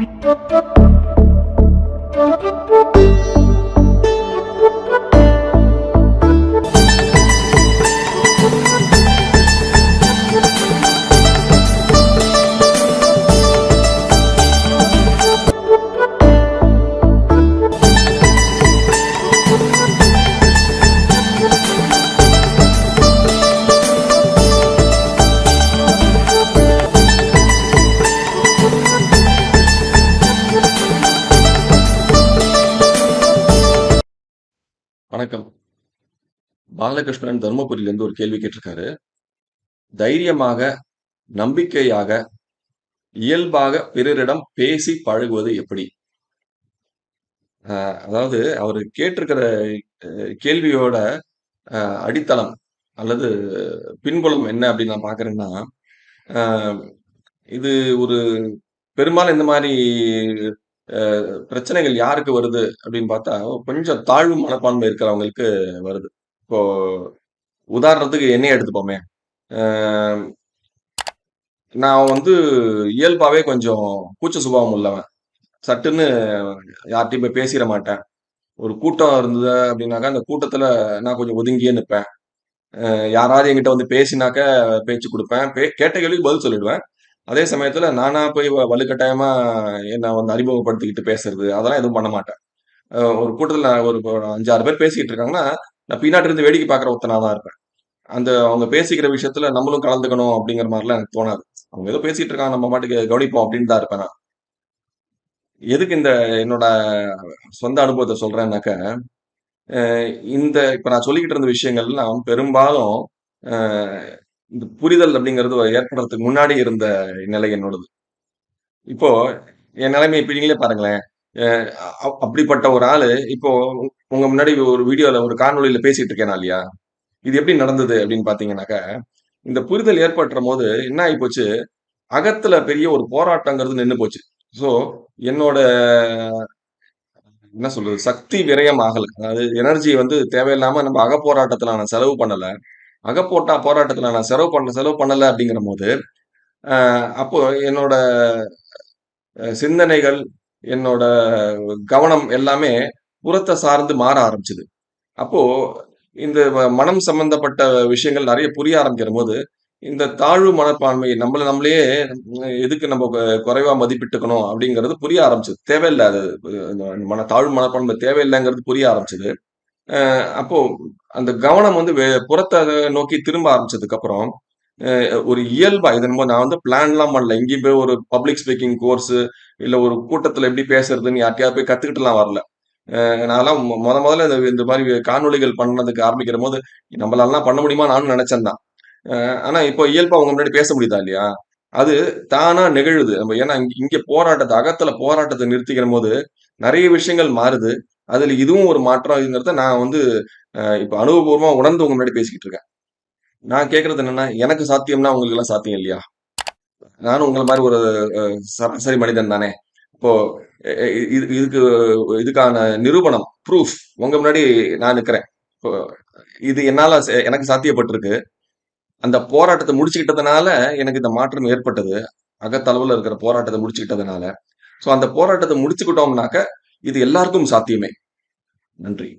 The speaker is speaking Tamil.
Thank you. வணக்கம். பாலகிருஷ்ணன் தருமபுரியிலேருந்து ஒரு கேள்வி கேட்டிருக்காரு. தைரியமாக, நம்பிக்கையாக, இயல்பாக பிறரிடம் பேசி பழகுவது எப்படி? அதாவது அவரு கேட்டிருக்கிற கேள்வியோட அடித்தளம் அல்லது பின்புலம் என்ன அப்படின்னு நான் பார்க்குறேன்னா இது ஒரு பெரும்பாலும் இந்த மாதிரி பிரச்சனைகள் யாருக்கு வருது அப்படின்னு பார்த்தா, கொஞ்சம் தாழ்வு மனப்பான்மை இருக்கிறவங்களுக்கு வருது. இப்போ உதாரணத்துக்கு என்னையே எடுத்துப்போமே. நான் வந்து இயல்பாகவே கொஞ்சம் கூச்ச சுபாவம் உள்ளவன். சட்டுன்னு யார்கிட்டையும் போய் பேசிட மாட்டேன். ஒரு கூட்டம் இருந்தது அப்படின்னாக்கா, அந்த கூட்டத்துல நான் கொஞ்சம் ஒதுங்கியே நிற்பேன் யாராவது என்கிட்ட வந்து பேசினாக்க பேச்சு கொடுப்பேன் பே கேட்ட கேள்விக்கு பதில் சொல்லிடுவேன். அதே சமயத்துல நானா போய் வ வலுக்கட்டாயமா என்ன வந்து அறிமுகப்படுத்திக்கிட்டு பேசுறது, அதெல்லாம் எதுவும் பண்ண மாட்டேன். ஒரு கூட்டத்துல நான் ஒரு அஞ்சாறு பேர் பேசிக்கிட்டு இருக்காங்கன்னா, நான் பின்னாடி இருந்து வேடிக்கை பார்க்குற ஒருத்தனா தான் இருப்பேன். அந்த அவங்க பேசிக்கிற விஷயத்துல நம்மளும் கலந்துக்கணும் அப்படிங்கிற மாதிரிலாம் எனக்கு தோணாது. அவங்க ஏதோ பேசிட்டு இருக்காங்க, நம்ம பாட்டுக்கு கவனிப்போம் அப்படின்னு தான் இருப்பேன் நான். எதுக்கு இந்த என்னோட சொந்த அனுபவத்தை சொல்றேன்னாக்க, இந்த இப்ப நான் சொல்லிக்கிட்டு இருந்த விஷயங்கள்லாம் பெரும்பாலும் இந்த புரிதல் அப்படிங்கிறது ஏற்படுறதுக்கு முன்னாடி இருந்த நிலை என்னோடது. இப்போ என் நிலைமை இப்போ நீங்களே பாருங்களேன். அப்படிப்பட்ட ஒரு ஆளு இப்போ உங்க முன்னாடி ஒரு வீடியோல ஒரு காணொலியில பேசிட்டு இருக்கேனா இல்லையா? இது எப்படி நடந்தது அப்படின்னு பார்த்தீங்கன்னாக்க, இந்த புரிதல் ஏற்பட்டுறம்போது என்ன ஆயிப்போச்சு, அகத்துல பெரிய ஒரு போராட்டங்கிறது நின்னு போச்சு. ஸோ என்னோட என்ன சொல்றது? சக்தி விரயம் ஆகலை அதாவது எனர்ஜி வந்து தேவையில்லாம நம்ம அகப்போராட்டத்துல நான் செலவு பண்ணலை அகப்போட்டா போராட்டத்தில் நான் செலவு பண்ண செலவு பண்ணலை அப்படிங்கிறபோது, போது அப்போ என்னோட சிந்தனைகள், என்னோட கவனம் எல்லாமே புறத்தை சார்ந்து மாற ஆரம்பிச்சது. அப்போ இந்த மனம் சம்பந்தப்பட்ட விஷயங்கள் நிறைய புரிய ஆரம்பிக்கிறபோது, இந்த தாழ்வு மனப்பான்மை நம்மள நம்மளையே எதுக்கு நம்ம குறைவா மதிப்பிட்டுக்கணும் அப்படிங்கிறது புரிய ஆரம்பிச்சது. தேவையில்ல அது மன தாழ்வு மனப்பான்மை தேவையில்லைங்கிறது புரிய ஆரம்பிச்சது. அப்போ அந்த கவனம் வந்து புறத்தை புறத்த நோக்கி திரும்ப ஆரம்பிச்சதுக்கப்புறம், அப்புறம் ஒரு இயல்பா இதன் போது நான் வந்து பிளான்லாம் பண்ணல. எங்கேயும் போய் ஒரு பப்ளிக் ஸ்பீக்கிங் கோர்ஸு, இல்ல ஒரு கூட்டத்துல எப்படி பேசுறதுன்னு யார்ட்டயாவது போய் கத்துக்கிட்டுலாம் வரல. நான்லாம் மொ முதல்ல இந்த இந்த மாரி காணொளிகள் பண்ணதுக்கு ஆரம்பிக்கிறபோது, நம்மளாலலாம் பண்ண முடியுமா நானும் நெனச்சேன் தான். ஆனா இப்போ இயல்பா உங்க முன்னாடி பேச முடியுதா இல்லையா? அது தானா நிகழுது. நம்ம ஏன்னா இங்க போராட்டத்தை அகத்துல போராட்டத்தை நிறுத்திக்கிற நிறுத்திக்கிறம்போது, நிறைய விஷயங்கள் மாறுது. அதில் இதுவும் ஒரு மாற்றம்ங்கிறத நான் வந்து இப்போ அனுபவபூர்வமாக உணர்ந்து உங்க முன்னாடி பேசிக்கிட்டு இருக்கேன். நான் கேட்கறது என்னன்னா, எனக்கு சாத்தியம்னா உங்களுக்கெல்லாம் சாத்தியம் இல்லையா? நானும் உங்களை மாதிரி ஒரு சராசரி மனிதன் தானே! இப்போ இது இதுக்கு இதுக்கான நிரூபணம், ப்ரூஃப் உங்க முன்னாடி நான் நிற்கிறேன் இப்போ இது என்னால எனக்கு சாத்தியப்பட்டிருக்கு. அந்த போராட்டத்தை முடிச்சுக்கிட்டதுனால, எனக்கு இந்த மாற்றம் ஏற்பட்டது. அகத்தளவில் இருக்கிற போராட்டத்தை முடிச்சுக்கிட்டதுனால. ஸோ அந்த போராட்டத்தை முடிச்சுக்கிட்டோம்னாக்க, இது எல்லாருக்கும் சாத்தியமே. நன்றி.